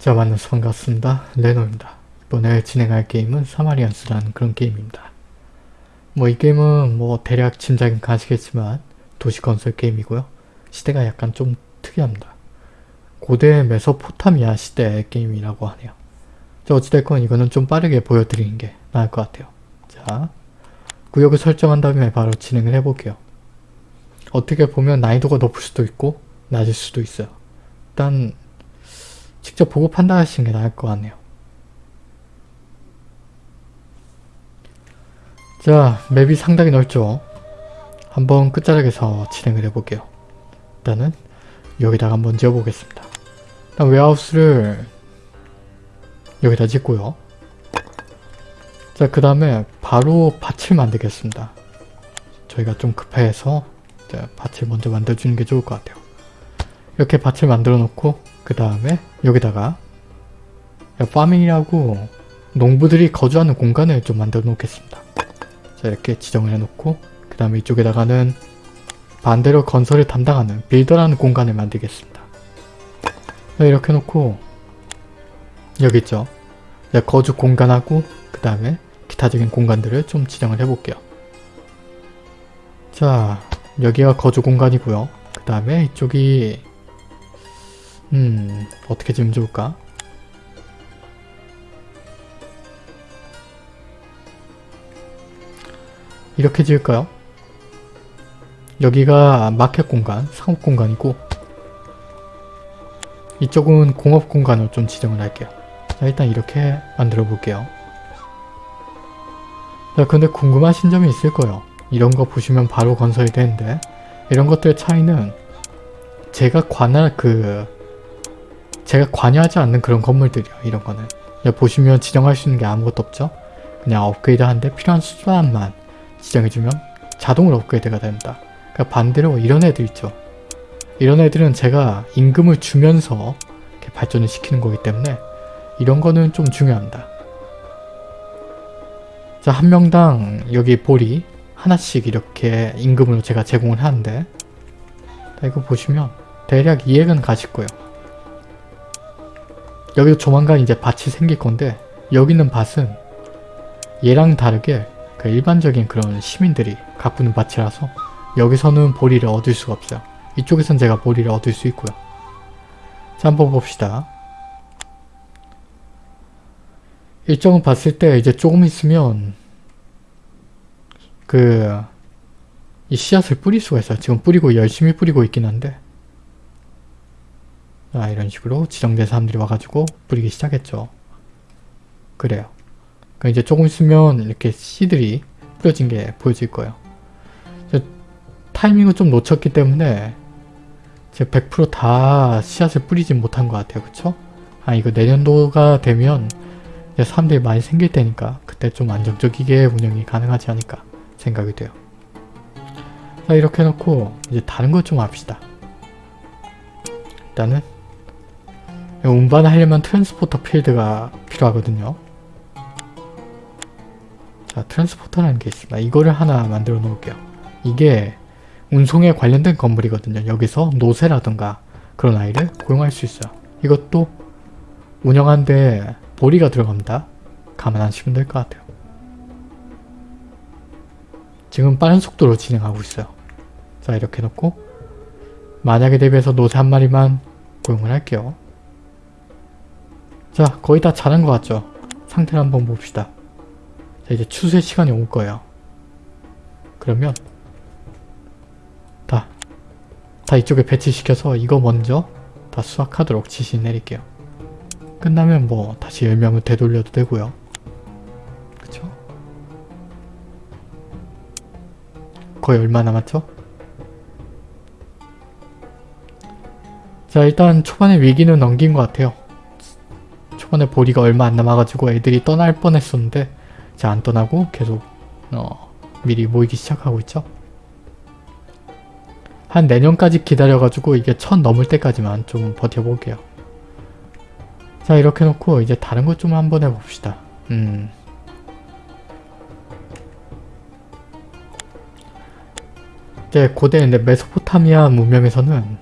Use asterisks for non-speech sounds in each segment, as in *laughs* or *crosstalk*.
자 만나서 반갑습니다. 레노입니다. 이번에 진행할 게임은 사마리안스라는 그런 게임입니다. 뭐 이 게임은 뭐 대략 짐작은 가시겠지만 도시 건설 게임이고요. 시대가 약간 좀 특이합니다. 고대 메소포타미아 시대 게임이라고 하네요. 자 어찌됐건 이거는 좀 빠르게 보여드리는 게 나을 것 같아요. 자 구역을 설정한 다음에 바로 진행을 해볼게요. 어떻게 보면 난이도가 높을 수도 있고 낮을 수도 있어요. 일단 직접 보고 판단하시는 게 나을 것 같네요. 자, 맵이 상당히 넓죠? 한번 끝자락에서 진행을 해볼게요. 일단은 여기다가 한번 지어보겠습니다. 일단 웨하우스를 여기다 짓고요. 자, 그 다음에 바로 밭을 만들겠습니다. 저희가 좀 급해서 밭을 먼저 만들어주는 게 좋을 것 같아요. 이렇게 밭을 만들어 놓고 그 다음에 여기다가 파밍이라고 농부들이 거주하는 공간을 좀 만들어 놓겠습니다. 자 이렇게 지정을 해놓고 그 다음에 이쪽에다가는 반대로 건설을 담당하는 빌더라는 공간을 만들겠습니다. 자, 이렇게 놓고 여기 있죠. 거주 공간하고 그 다음에 기타적인 공간들을 좀 지정을 해볼게요. 자 여기가 거주 공간이고요. 그 다음에 이쪽이 음 어떻게 지으면 좋을까? 이렇게 지을까요? 여기가 마켓 공간, 상업 공간이고 이쪽은 공업 공간으로 좀 지정을 할게요. 자 일단 이렇게 만들어 볼게요. 자 근데 궁금하신 점이 있을 거예요. 이런 거 보시면 바로 건설이 되는데 이런 것들의 차이는 제가 관할 그 제가 관여하지 않는 그런 건물들이요 이런 거는. 보시면 지정할 수 있는 게 아무것도 없죠? 그냥 업그레이드 하는데 필요한 수단만 지정해주면 자동으로 업그레이드가 된다. 그러니까 반대로 이런 애들 있죠. 이런 애들은 제가 임금을 주면서 발전을 시키는 거기 때문에 이런 거는 좀 중요합니다. 자 한 명당 여기 볼이 하나씩 이렇게 임금으로 제가 제공을 하는데 이거 보시면 대략 이해는 가실 거예요. 여기도 조만간 이제 밭이 생길 건데 여기 있는 밭은 얘랑 다르게 그 일반적인 그런 시민들이 가꾸는 밭이라서 여기서는 보리를 얻을 수가 없어요. 이쪽에선 제가 보리를 얻을 수 있고요. 자 한번 봅시다. 일정을 봤을 때 이제 조금 있으면 그 이 씨앗을 뿌릴 수가 있어요. 지금 뿌리고 열심히 뿌리고 있긴 한데 아 이런 식으로 지정된 사람들이 와가지고 뿌리기 시작했죠. 그래요. 그러니까 이제 조금 있으면 이렇게 씨들이 뿌려진 게 보여질 거예요. 타이밍을 좀 놓쳤기 때문에 제가 100%다 씨앗을 뿌리진 못한 것 같아요. 그쵸? 아 이거 내년도가 되면 사람들이 많이 생길 때니까 그때 좀 안정적이게 운영이 가능하지 않을까 생각이 돼요. 자 이렇게 해놓고 이제 다른 것 좀 합시다. 일단은 운반을 하려면 transporter field가 필요하거든요. 자 transporter라는 게 있습니다. 이거를 하나 만들어 놓을게요. 이게 운송에 관련된 건물이거든요. 여기서 노새라든가 그런 아이를 고용할 수 있어요. 이것도 운영하는데 보리가 들어갑니다. 감안하시면 될 것 같아요. 지금 빠른 속도로 진행하고 있어요. 자 이렇게 놓고 만약에 대비해서 노새 한 마리만 고용을 할게요. 자 거의 다 자란 것 같죠? 상태를 한번 봅시다. 자 이제 추수의 시간이 올 거예요. 그러면 다, 다 이쪽에 배치시켜서 이거 먼저 다 수확하도록 지시 내릴게요. 끝나면 뭐 다시 10명을 되돌려도 되고요. 그쵸? 거의 얼마 남았죠? 자 일단 초반에 위기는 넘긴 것 같아요. 초반에 보리가 얼마 안 남아가지고 애들이 떠날 뻔했었는데 자안 떠나고 계속 어, 미리 모이기 시작하고 있죠. 한 내년까지 기다려가지고 이게 천 넘을 때까지만 좀 버텨볼게요. 자 이렇게 놓고 이제 다른 것 좀 한번 해봅시다. 음. 이제 고대 메소포타미아 문명에서는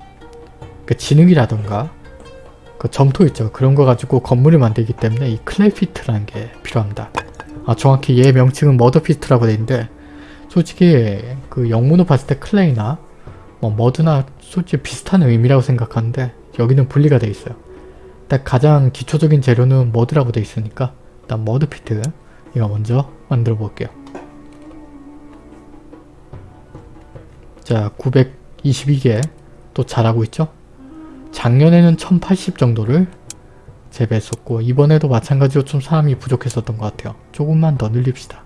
그 진흙이라던가 그 점토 있죠. 그런 거 가지고 건물을 만들기 때문에 이 clay pit이라는 게 필요합니다. 아 정확히 얘 명칭은 mud pit이라고 돼 있는데 솔직히 그 영문으로 봤을 때 clay나 뭐 mud나 솔직히 비슷한 의미라고 생각하는데 여기는 분리가 돼 있어요. 일단 가장 기초적인 재료는 머드라고 돼 있으니까 일단 머드피트 이거 먼저 만들어 볼게요. 자 922개 또 잘하고 있죠? 작년에는 1080 정도를 재배했었고 이번에도 마찬가지로 좀 사람이 부족했었던 것 같아요. 조금만 더 늘립시다.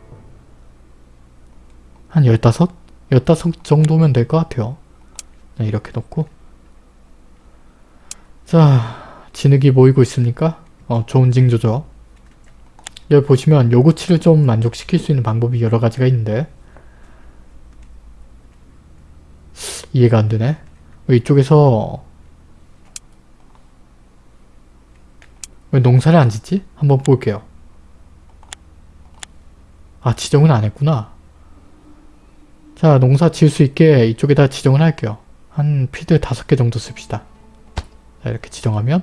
한 15? 15 정도면 될 것 같아요. 네, 이렇게 놓고 자 진흙이 모이고 있습니까? 어, 좋은 징조죠. 여기 보시면 요구치를 좀 만족시킬 수 있는 방법이 여러 가지가 있는데 이해가 안 되네. 이쪽에서 왜 농사를 안 짓지? 한번 볼게요. 아 지정은 안 했구나. 자 농사 지을 수 있게 이쪽에다 지정을 할게요. 한 필드 다섯 개 정도 씁시다. 자 이렇게 지정하면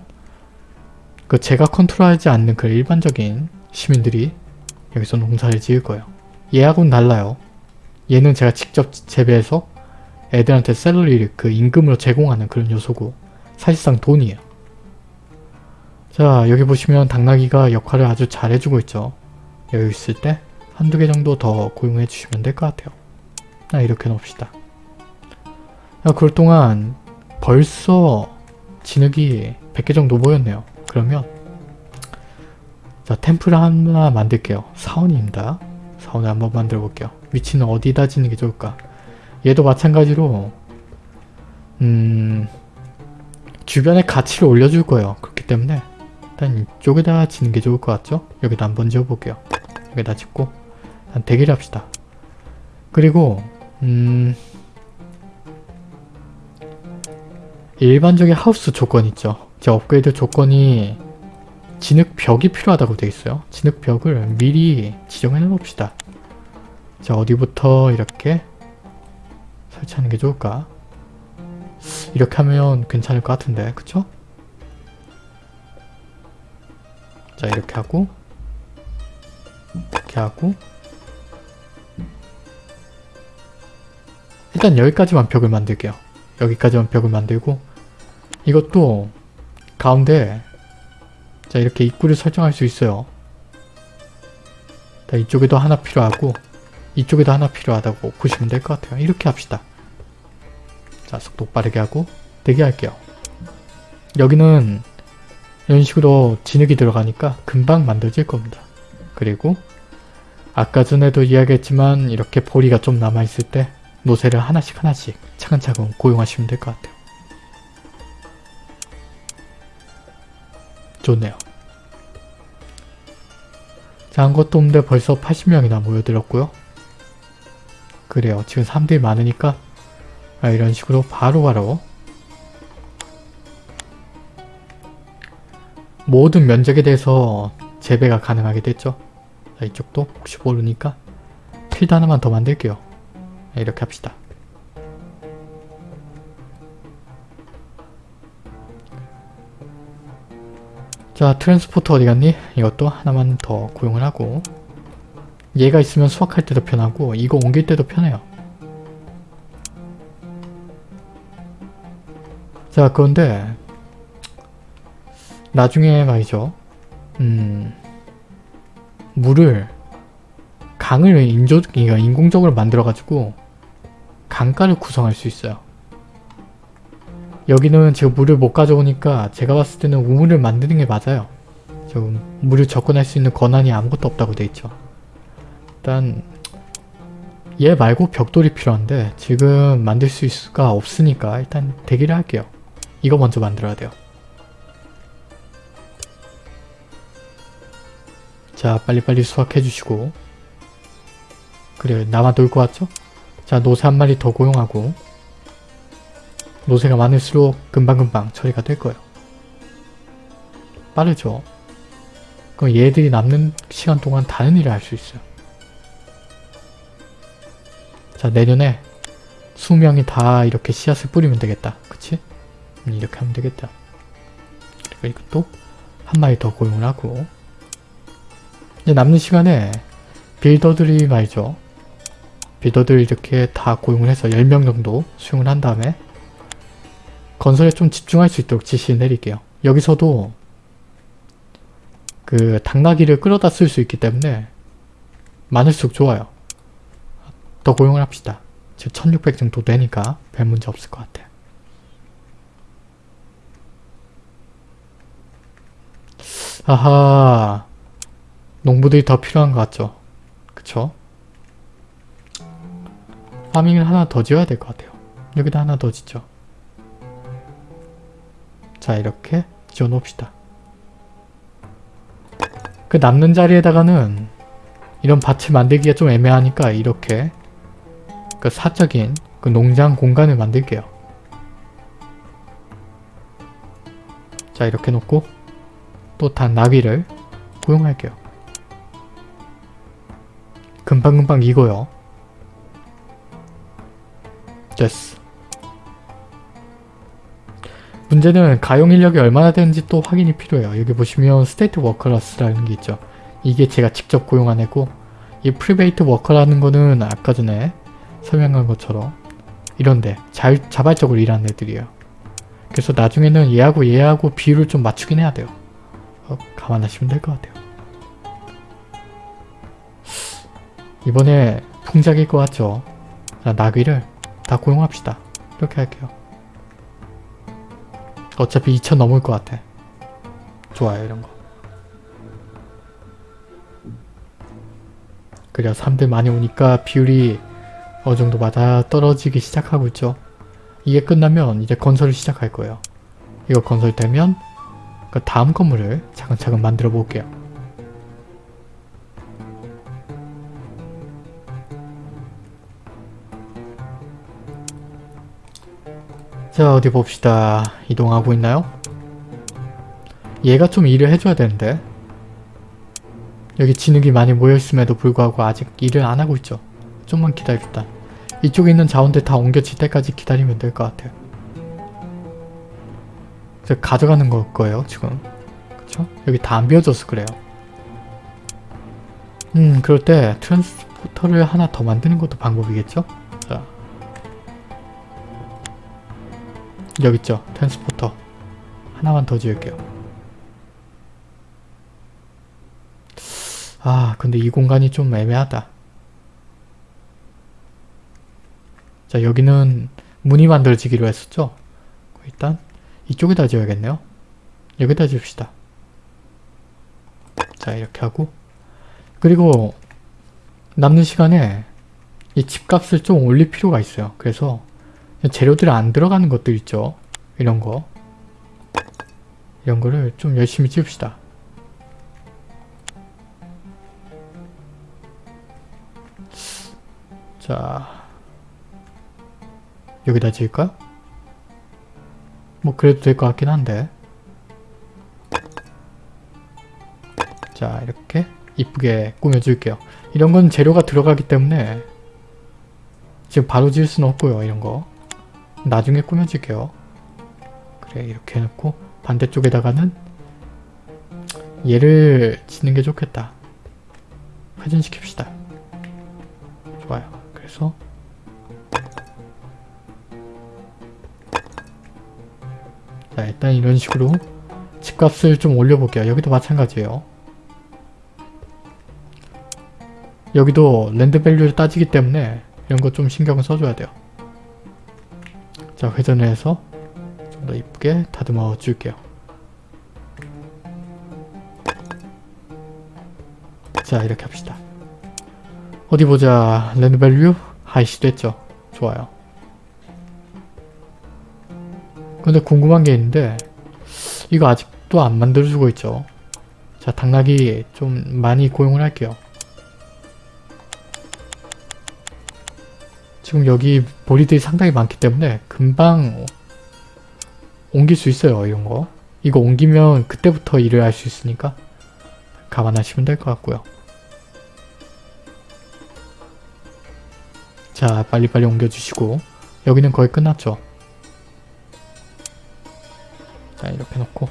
그 제가 컨트롤하지 않는 그 일반적인 시민들이 여기서 농사를 지을 거예요. 얘하고는 달라요. 얘는 제가 직접 재배해서 애들한테 셀러리를 그 임금으로 제공하는 그런 요소고 사실상 돈이에요. 자 여기 보시면 당나귀가 역할을 아주 잘 해주고 있죠. 여유 있을 때 한두 개 정도 더 고용해 주시면 될 것 같아요. 자 이렇게 놓읍시다. 자 그럴 동안 벌써 진흙이 100개 정도 모였네요. 그러면 자 템플 하나 만들게요. 사원입니다. 사원을 한번 만들어 볼게요. 위치는 어디다 짓는 게 좋을까? 얘도 마찬가지로 음 주변에 가치를 올려줄 거예요. 그렇기 때문에 일단 이쪽에다 짓는 게 좋을 것 같죠? 여기다 한번 지어볼게요. 여기다 짓고 한 대기를 합시다. 그리고 음 일반적인 하우스 조건 있죠. 제 업그레이드 조건이 진흙 벽이 필요하다고 되어 있어요. 진흙 벽을 미리 지정해 놓읍시다. 자 어디부터 이렇게 설치하는 게 좋을까? 이렇게 하면 괜찮을 것 같은데 그쵸? 자 이렇게 하고 이렇게 하고 일단 여기까지만 벽을 만들게요. 여기까지만 벽을 만들고 이것도 가운데 자 이렇게 입구를 설정할 수 있어요. 자 이쪽에도 하나 필요하고 이쪽에도 하나 필요하다고 보시면 될 것 같아요. 이렇게 합시다. 자 속도 빠르게 하고 대기할게요. 여기는 이런 식으로 진흙이 들어가니까 금방 만들어질 겁니다. 그리고 아까 전에도 이야기했지만 이렇게 보리가 좀 남아있을 때 노새를 하나씩 하나씩 차근차근 고용하시면 될 것 같아요. 좋네요. 자, 한 것도 없는데 벌써 80명이나 모여들었고요. 그래요. 지금 사람들이 많으니까 아, 이런 식으로 바로바로 모든 면적에 대해서 재배가 가능하게 됐죠. 자, 이쪽도 혹시 모르니까 필드 하나만 더 만들게요. 이렇게 합시다. 자 트랜스포터 어디 갔니? 이것도 하나만 더 고용을 하고 얘가 있으면 수확할 때도 편하고 이거 옮길 때도 편해요. 자 그런데 나중에 말이죠. 음 물을 강을 인조, 그러니까 인공적으로 만들어가지고 강가를 구성할 수 있어요. 여기는 지금 물을 못 가져오니까 제가 봤을 때는 우물을 만드는 게 맞아요. 지금 물을 접근할 수 있는 권한이 아무것도 없다고 돼 있죠. 일단 얘 말고 벽돌이 필요한데 지금 만들 수 있을 수가 없으니까 일단 대기를 할게요. 이거 먼저 만들어야 돼요. 자 빨리빨리 수확해 주시고 그래 나만 놀것 같죠? 자 노새 한 마리 더 고용하고 노새가 많을수록 금방금방 처리가 될 거예요. 빠르죠? 그럼 얘들이 남는 시간 동안 다른 일을 할 수 있어요. 자 내년에 수명이 다 이렇게 씨앗을 뿌리면 되겠다. 그치? 음, 이렇게 하면 되겠다. 이것도 한 마리 더 고용을 하고 이제 남는 시간에 빌더들이 말이죠. 빌더들 이렇게 다 고용을 해서 10명 정도 수용을 한 다음에 건설에 좀 집중할 수 있도록 지시 내릴게요. 여기서도 그 당나귀를 끌어다 쓸 수 있기 때문에 많을수록 좋아요. 더 고용을 합시다. 지금 1600 정도 되니까 별 문제 없을 것 같아요. 아하 농부들이 더 필요한 것 같죠? 그쵸? 파밍을 하나 더 지어야 될 것 같아요. 여기다 하나 더 짓죠. 자 이렇게 지어 놓읍시다. 그 남는 자리에다가는 이런 밭을 만들기가 좀 애매하니까 이렇게 그 사적인 그 농장 공간을 만들게요. 자 이렇게 놓고 또 단 나귀를 고용할게요. 금방금방 익어요. 됐어. 문제는 가용 인력이 얼마나 되는지 또 확인이 필요해요. 여기 보시면 state workers라는 게 있죠. 이게 제가 직접 고용한 애고 이 private worker라는 거는 아까 전에 설명한 것처럼 이런데 잘 자발적으로 일하는 애들이에요. 그래서 나중에는 얘하고 얘하고 비율을 좀 맞추긴 해야 돼요. 어, 감안하시면 될 것 같아요. 이번에 풍작일 것 같죠? 자, 나귀를 다 고용합시다. 이렇게 할게요. 어차피 2천 넘을 것 같아. 좋아요 이런 거. 그래야 사람들 많이 오니까 비율이 어느 정도 맞아 떨어지기 시작하고 있죠. 이게 끝나면 이제 건설을 시작할 거예요. 이거 건설되면 그 다음 건물을 차근차근 만들어 볼게요. 자 어디 봅시다. 이동하고 있나요? 얘가 좀 일을 해줘야 되는데 여기 진흙이 많이 모여있음에도 불구하고 아직 일을 안 하고 있죠. 좀만 기다립시다. 이쪽에 있는 자원들 다 옮겨질 때까지 기다리면 될 것 같아요. 제가 가져가는 걸 거예요 지금. 그쵸? 여기 다 안 비워져서 그래요. 음 그럴 때 트랜스포터를 하나 더 만드는 것도 방법이겠죠? 여기 있죠? 트랜스포터 하나만 더 지을게요. 아 근데 이 공간이 좀 애매하다. 자 여기는 문이 만들어지기로 했었죠? 일단 이쪽에다 지어야겠네요. 여기다 지읍시다. 자 이렇게 하고 그리고 남는 시간에 이 집값을 좀 올릴 필요가 있어요. 그래서 재료들이 안 들어가는 것들 있죠. 이런 거 이런 거를 좀 열심히 지읍시다. 자 여기다 지을까요? 뭐 그래도 될 것 같긴 한데 자 이렇게 이쁘게 꾸며줄게요. 이런 건 재료가 들어가기 때문에 지금 바로 지을 수는 없고요. 이런 거 나중에 꾸며줄게요. 그래 이렇게 해놓고 반대쪽에다가는 얘를 짓는 게 좋겠다. 회전시킵시다. 좋아요. 그래서 자 일단 이런 식으로 집값을 좀 올려볼게요. 여기도 마찬가지예요. 여기도 랜드 밸류를 따지기 때문에 이런 거 좀 신경을 써줘야 돼요. 자 회전을 해서 좀 더 이쁘게 다듬어 줄게요. 자 이렇게 합시다. 어디 보자. land value high 됐죠. 좋아요. 근데 궁금한 게 있는데 이거 아직도 안 만들어주고 있죠. 자 당나귀 좀 많이 고용을 할게요. 지금 여기 보리들이 상당히 많기 때문에 금방 옮길 수 있어요 이런 거. 이거 옮기면 그때부터 일을 할 수 있으니까 감안하시면 될 것 같고요. 자 빨리빨리 옮겨주시고 여기는 거의 끝났죠. 자 이렇게 놓고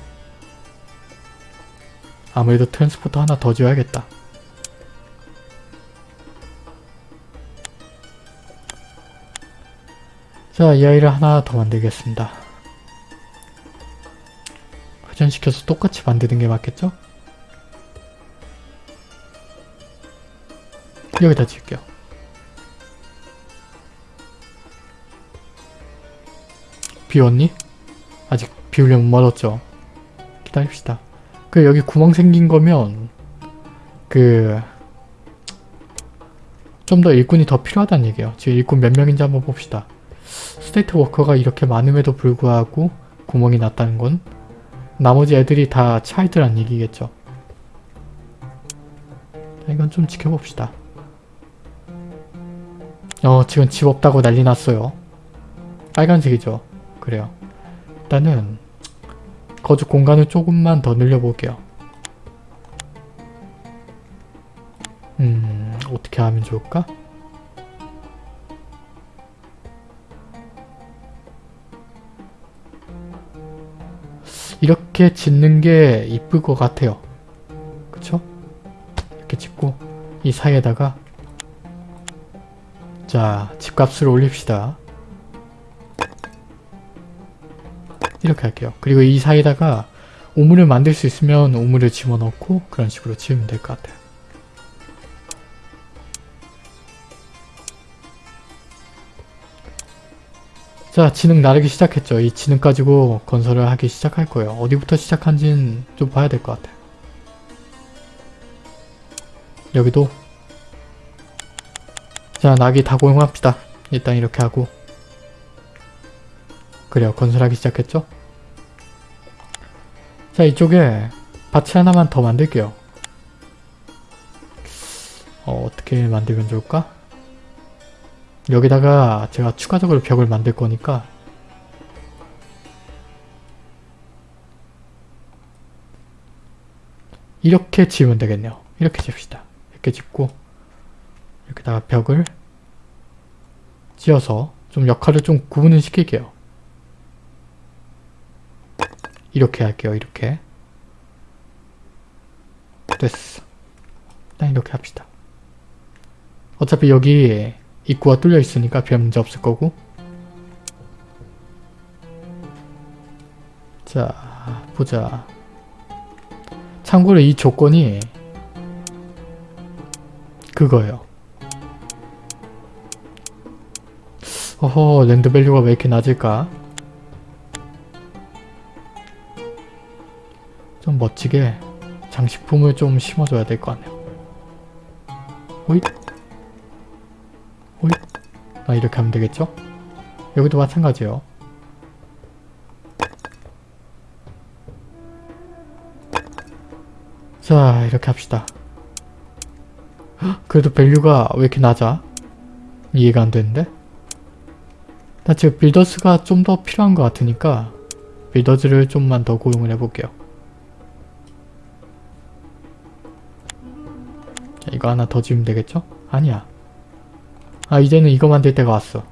아무래도 트랜스포터 하나 더 지어야겠다. 자, 이 아이를 하나 더 만들겠습니다. 회전시켜서 똑같이 만드는 게 맞겠죠? 여기다 지을게요. 비웠니? 아직 비우려면 멀었죠. 기다립시다. 그 여기 구멍 생긴 거면 그 좀 더 일꾼이 더 필요하다는 얘기예요. 지금 일꾼 몇 명인지 한번 봅시다. 스테이트 워커가 이렇게 많음에도 불구하고 구멍이 났다는 건 나머지 애들이 다 child란 얘기겠죠. 자, 이건 좀 지켜봅시다. 어 지금 집 없다고 난리 났어요. 빨간색이죠. 그래요. 일단은 거주 공간을 조금만 더 늘려볼게요. 음 어떻게 하면 좋을까? 이렇게 짓는 게 이쁠 것 같아요. 그쵸? 이렇게 짓고 이 사이에다가 자 집값을 올립시다. 이렇게 할게요. 그리고 이 사이에다가 우물을 만들 수 있으면 우물을 집어넣고 그런 식으로 지으면 될 것 같아요. 자 지능 나르기 시작했죠. 이 지능 가지고 건설을 하기 시작할 거예요. 어디부터 시작한지는 좀 봐야 될 것 같아요. 여기도 자 낙이 다 고용합시다. 일단 이렇게 하고 그래요. 건설하기 시작했죠? 자 이쪽에 밭이 하나만 더 만들게요. 어, 어떻게 만들면 좋을까? 여기다가 제가 추가적으로 벽을 만들 거니까 이렇게 지으면 되겠네요. 이렇게 집시다. 이렇게 짓고 여기다가 벽을 지어서 좀 역할을 좀 구분을 시킬게요. 이렇게 할게요. 이렇게 됐어. 일단 이렇게 합시다. 어차피 여기 입구가 뚫려 있으니까 별 문제 없을 거고. 자 보자. 참고로 이 조건이 그거예요. 어허 land value가 왜 이렇게 낮을까? 좀 멋지게 장식품을 좀 심어줘야 될 것 같네요. 호잇 호잇 아 이렇게 하면 되겠죠? 여기도 마찬가지예요 자 이렇게 합시다 헉, *gasps* 그래도 value가 왜 이렇게 낮아? 이해가 안 되는데? 나 지금 builders가 좀 더 필요한 것 같으니까 builders를 좀만 더 고용을 해볼게요 자, 이거 하나 더 지으면 되겠죠? 아니야 아 이제는 이거 만들 때가 왔어.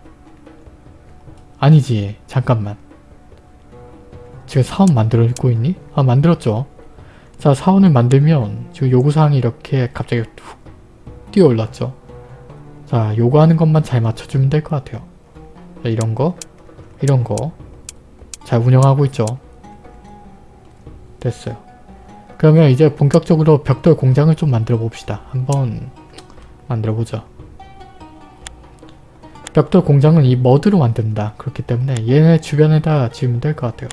아니지. 잠깐만. 지금 사원 만들고 있니? 아 만들었죠. 자 사원을 만들면 지금 요구사항이 이렇게 갑자기 툭 뛰어올랐죠. 자 요구하는 것만 잘 맞춰주면 될 것 같아요. 자 이런 거 이런 거 잘 운영하고 있죠. 됐어요. 그러면 이제 본격적으로 벽돌 공장을 좀 만들어 봅시다. 한번 만들어 보죠 벽돌 공장은 이 머드로 만든다. 그렇기 때문에 얘네 주변에다 지으면 될 것 같아요.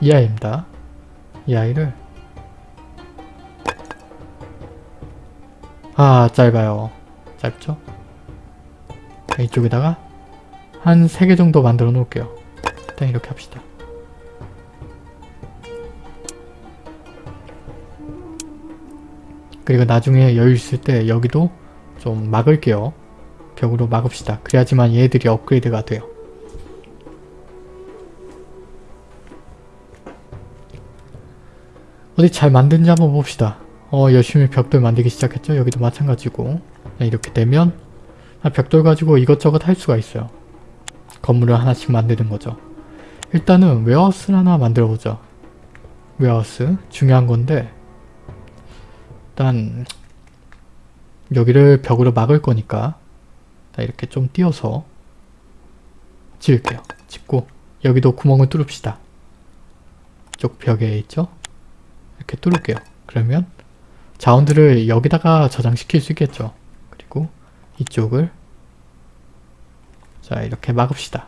이 아이입니다. 이 아이를 아 짧아요. 짧죠? 이쪽에다가 한 3개 정도 만들어 놓을게요. 일단 이렇게 합시다. 그리고 나중에 여유 있을 때 여기도 좀 막을게요. 벽으로 막읍시다. 그래야지만 얘들이 업그레이드가 돼요. 어디 잘 만든지 한번 봅시다. 어 열심히 벽돌 만들기 시작했죠? 여기도 마찬가지고 네, 이렇게 되면 벽돌 가지고 이것저것 할 수가 있어요. 건물을 하나씩 만드는 거죠. 일단은 웨어하우스를 하나 만들어 보자. 웨어하우스 중요한 건데 일단 여기를 벽으로 막을 거니까 자, 이렇게 좀 띄어서 지을게요. 짓고 여기도 구멍을 뚫읍시다. 이쪽 벽에 있죠? 이렇게 뚫을게요. 그러면 자원들을 여기다가 저장시킬 수 있겠죠. 그리고 이쪽을 자 이렇게 막읍시다.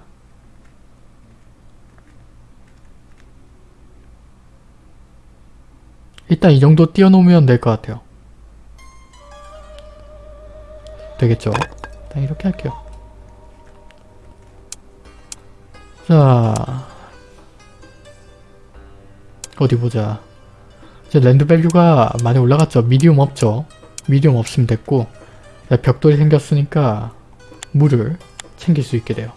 일단 이 정도 띄워놓으면 될 것 같아요. 되겠죠? 일단 이렇게 할게요. 자 어디 보자. 이제 land value가 많이 올라갔죠. medium 없죠. medium 없으면 됐고 벽돌이 생겼으니까 물을 챙길 수 있게 돼요.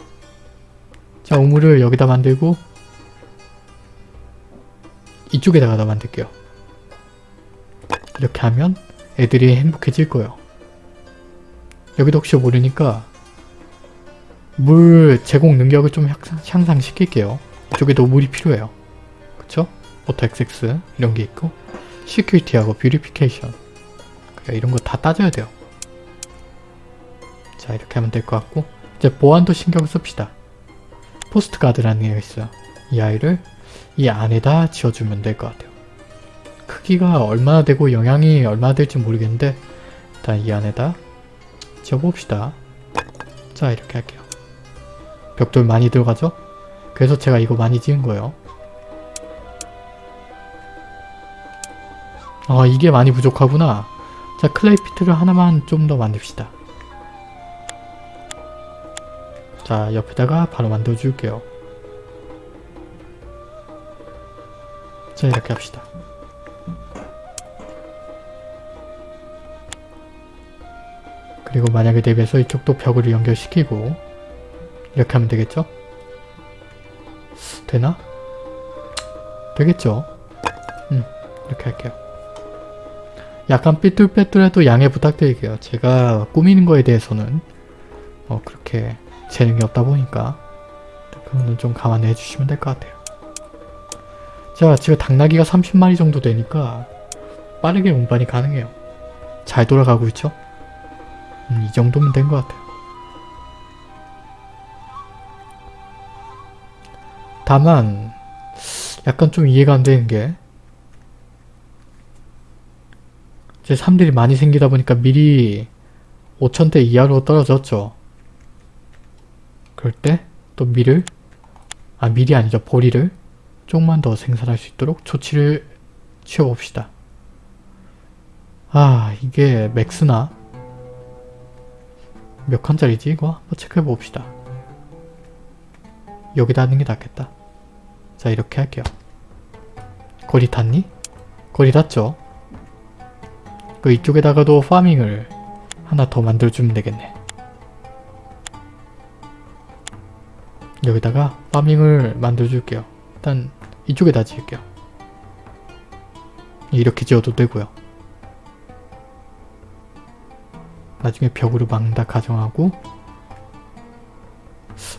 자 우물을 여기다 만들고 이쪽에다가 다 만들게요. 이렇게 하면 애들이 행복해질 거예요. 여기도 혹시 모르니까 물 제공 능력을 좀 향상, 시킬게요 이쪽에도 물이 필요해요. 그쵸? auto XX 이런 게 있고 security하고 beautification 그러니까 이런 거 다 따져야 돼요. 자 이렇게 하면 될 것 같고 이제 보안도 신경 씁시다. post guard라는 게 있어요. 이 아이를 이 안에다 지어주면 될 것 같아요. 크기가 얼마나 되고 영향이 얼마나 될지 모르겠는데 일단 이 안에다 지어봅시다. 자 이렇게 할게요. 벽돌 많이 들어가죠? 그래서 제가 이거 많이 지은 거예요. 아 이게 많이 부족하구나. 자 clay pit를 하나만 좀 더 만듭시다. 자 옆에다가 바로 만들어 줄게요. 자 이렇게 합시다. 그리고 만약에 대비해서 이쪽도 벽을 연결시키고 이렇게 하면 되겠죠? 되나? 되겠죠? 음 이렇게 할게요. 약간 삐뚤빼뚤해도 양해 부탁드릴게요. 제가 꾸미는 거에 대해서는 어 그렇게 재능이 없다 보니까 그거는 좀 감안해 주시면 될 것 같아요. 자 지금 당나귀가 30마리 정도 되니까 빠르게 운반이 가능해요. 잘 돌아가고 있죠? 음, 이 정도면 된 것 같아요. 다만 약간 좀 이해가 안 되는 게 이제 사람들이 많이 생기다 보니까 미리 5천대 이하로 떨어졌죠. 그럴 때또 밀을 아 밀이 아니죠 보리를 조금만 더 생산할 수 있도록 조치를 취해봅시다. 아 이게 맥스나 몇 칸짜리지 이거? 한번 체크해 봅시다. 여기다 하는 게 낫겠다. 자 이렇게 할게요. 거리 닿니? 거리 닿죠? 그 이쪽에다가도 파밍을 하나 더 만들어주면 되겠네. 여기다가 파밍을 만들어줄게요. 일단 이쪽에다 지을게요. 이렇게 지어도 되고요. 나중에 벽으로 막는다 가정하고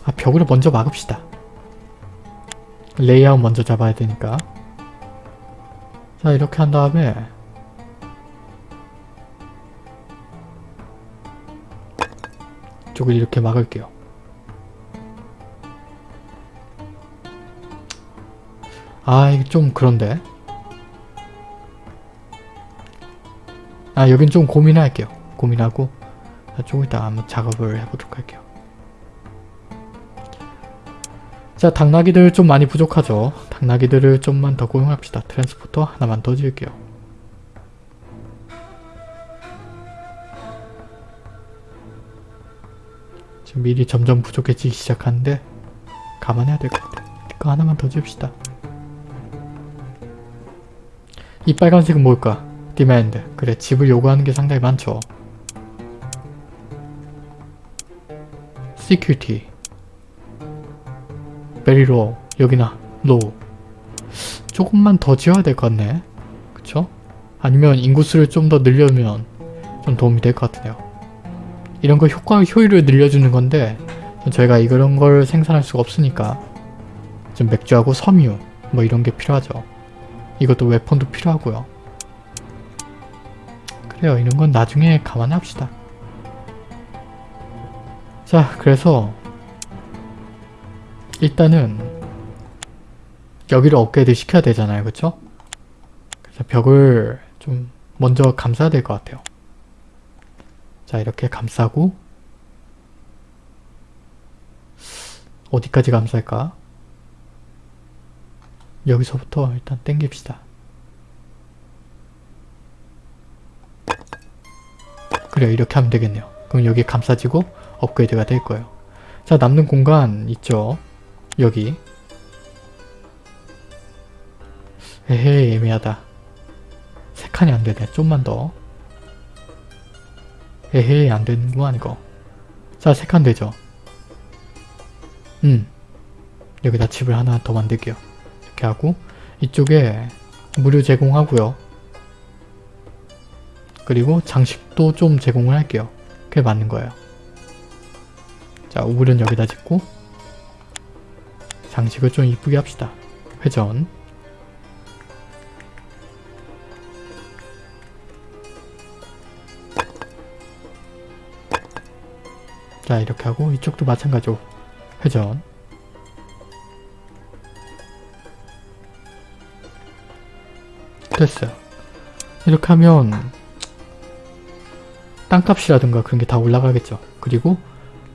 아 벽으로 먼저 막읍시다. 레이아웃 먼저 잡아야 되니까 자 이렇게 한 다음에 쪽을 이렇게 막을게요. 아 이게 좀 그런데 아 여긴 좀 고민할게요. 고민하고 조금 이따 한번 작업을 해보도록 할게요. 자 당나귀들 좀 많이 부족하죠. 당나귀들을 좀만 더 고용합시다. transporter 하나만 더 지을게요. 지금 미리 점점 부족해지기 시작하는데 감안해야 될 것 같아. 이거 하나만 더 지읍시다. 이 빨간색은 뭘까? demand. 그래 집을 요구하는 게 상당히 많죠. Very low 여기나 low 조금만 더 지어야 될 것 같네 그쵸? 아니면 인구수를 좀 더 늘려면 좀 도움이 될 것 같네요 이런 거 효과 효율을 늘려주는 건데 저희가 이런 걸 생산할 수가 없으니까 좀 맥주하고 섬유 뭐 이런 게 필요하죠. 이것도 웨폰도 필요하고요. 그래요. 이런 건 나중에 감안합시다. 자, 그래서 일단은 여기를 업그레이드 시켜야 되잖아요. 그쵸? 그래서 벽을 좀 먼저 감싸야 될 것 같아요. 자, 이렇게 감싸고 어디까지 감쌀까? 여기서부터 일단 땡깁시다. 그래요. 이렇게 하면 되겠네요. 그럼 여기 감싸지고 업그레이드가 될 거예요. 자, 남는 공간 있죠? 여기. 에헤이, 애매하다. 세 칸이 안 되네. 좀만 더. 에헤이, 안 되는구만, 이거. 자, 세 칸 되죠? 음. 여기다 집을 하나 더 만들게요. 이렇게 하고, 이쪽에 무료 제공하고요. 그리고 장식도 좀 제공을 할게요. 그게 맞는 거예요. 자, 우물은 여기다 짓고 장식을 좀 이쁘게 합시다. 회전 자, 이렇게 하고 이쪽도 마찬가지로 회전 됐어요. 이렇게 하면 땅값이라든가 그런 게 다 올라가겠죠. 그리고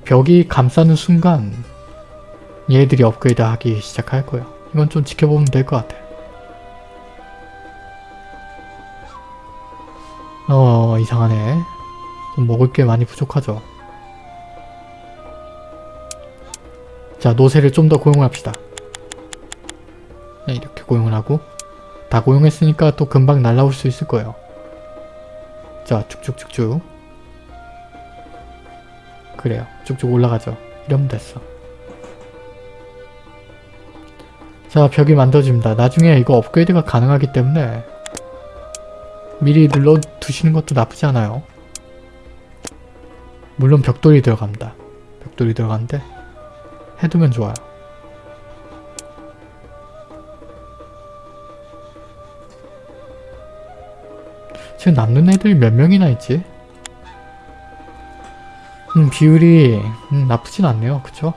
벽이 감싸는 순간 얘들이 업그레이드 하기 시작할 거예요. 이건 좀 지켜보면 될 것 같아요. 어 이상하네. 좀 먹을 게 많이 부족하죠. 자 노새를 좀 더 고용합시다. 네, 이렇게 고용을 하고 다 고용했으니까 또 금방 날라올 수 있을 거예요. 자 쭉쭉쭉쭉 그래요. 쭉쭉 올라가죠. 이러면 됐어. 자 벽이 만들어집니다. 나중에 이거 업그레이드가 가능하기 때문에 미리 눌러두시는 것도 나쁘지 않아요. 물론 벽돌이 들어갑니다. 벽돌이 들어가는데 해두면 좋아요. 지금 남는 애들이 몇 명이나 있지? 음, 비율이 음, 나쁘진 않네요. 그쵸?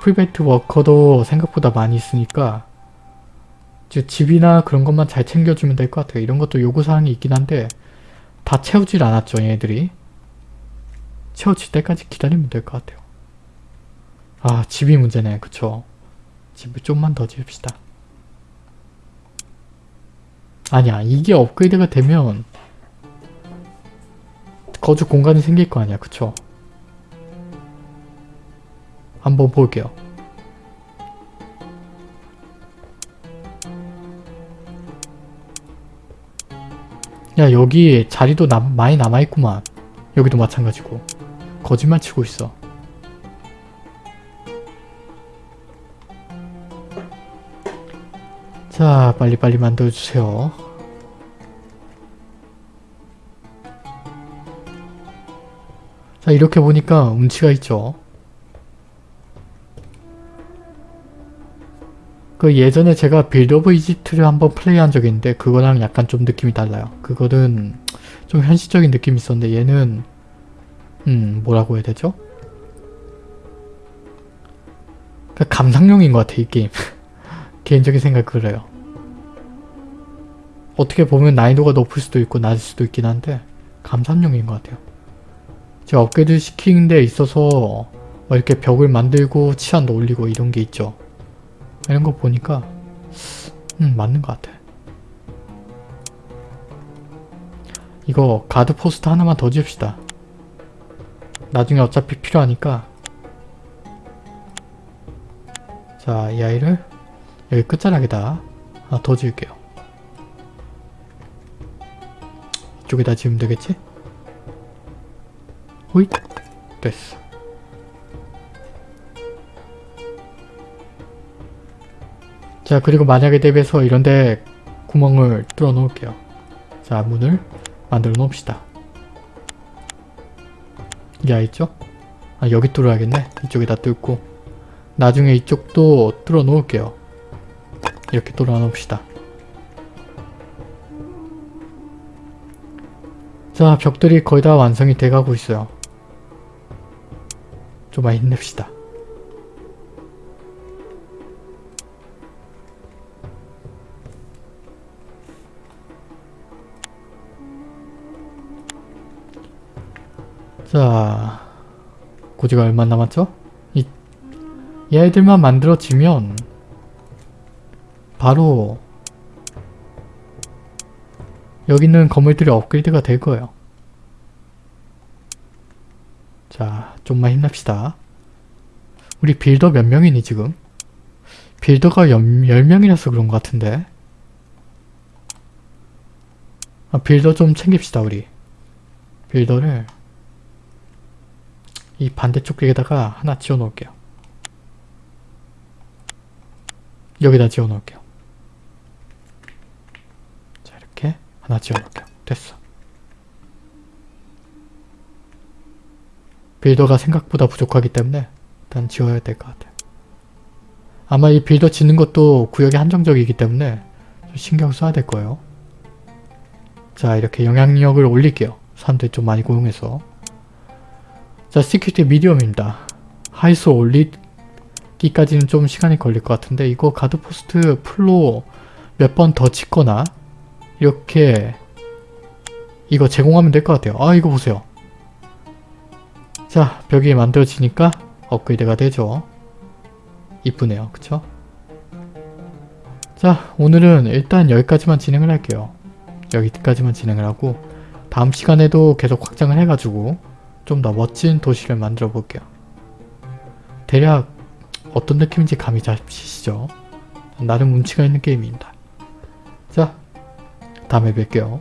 private worker도 생각보다 많이 있으니까 집이나 그런 것만 잘 챙겨주면 될 것 같아요. 이런 것도 요구사항이 있긴 한데 다 채우질 않았죠. 얘들이. 채워질 때까지 기다리면 될 것 같아요. 아 집이 문제네. 그쵸? 집을 좀만 더 지읍시다. 아니야. 이게 업그레이드가 되면 거주 공간이 생길 거 아니야. 그쵸? 한번 볼게요. 야 여기 자리도 남, 많이 남아있구만. 여기도 마찬가지고. 거짓말 치고 있어. 자 빨리빨리 만들어주세요. 자 이렇게 보니까 운치가 있죠. 그 예전에 제가 Build of Egypt를 한번 플레이한 적이 있는데 그거랑 약간 좀 느낌이 달라요. 그거는 좀 현실적인 느낌이 있었는데 얘는 음 뭐라고 해야 되죠? 그 감상용인 것 같아 이 게임. *laughs* 개인적인 생각 그래요. 어떻게 보면 난이도가 높을 수도 있고 낮을 수도 있긴 한데 감상용인 것 같아요. 제가 업그레이드 시키는 데 있어서 뭐 이렇게 벽을 만들고 치안도 올리고 이런 게 있죠. 이런 거 보니까 음 맞는 것 같아. 이거 가드 포스트 하나만 더 지읍시다. 나중에 어차피 필요하니까 자 이 아이를 여기 끝자락에다 하나 더 지을게요. 이쪽에다 지으면 되겠지? 호잇 됐어. 자 그리고 만약에 대비해서 이런데 구멍을 뚫어 놓을게요. 자 문을 만들어 놓읍시다. 야 있죠? 아 여기 뚫어야겠네. 이쪽에다 뚫고 나중에 이쪽도 뚫어 놓을게요. 이렇게 뚫어 놓읍시다. 자, 벽들이 거의 다 완성이 돼가고 있어요. 좀만 힘냅시다. 자, 고지가 얼마 남았죠? 이 얘들만 만들어지면 바로 여기 있는 건물들이 업그레이드가 될 거예요. 자, 좀만 힘냅시다. 우리 빌더 몇 명이니 지금? 빌더가 10명이라서 그런 것 같은데 아, 빌더 좀 챙깁시다 우리 빌더를 이 반대쪽 쪽에다가 하나 지어 놓을게요. 여기다 지어 놓을게요. 자 이렇게 하나 지어 놓을게요. 됐어. builder가 생각보다 부족하기 때문에 일단 지어야 될 것 같아요. 아마 이 builder 짓는 것도 구역이 한정적이기 때문에 좀 신경 써야 될 거예요. 자 이렇게 영향력을 올릴게요. 사람들이 좀 많이 고용해서 자 security medium입니다. 하이소 올리기까지는 좀 시간이 걸릴 것 같은데 이거 guard post full로 몇 번 더 짓거나 이렇게 이거 제공하면 될 것 같아요. 아 이거 보세요. 자 벽이 만들어지니까 업그레이드가 되죠. 이쁘네요. 그쵸? 자 오늘은 일단 여기까지만 진행을 할게요. 여기까지만 진행을 하고 다음 시간에도 계속 확장을 해가지고 좀 더 멋진 도시를 만들어 볼게요. 대략 어떤 느낌인지 감이 잡히시죠? 나름 운치가 있는 게임입니다. 자 다음에 뵐게요.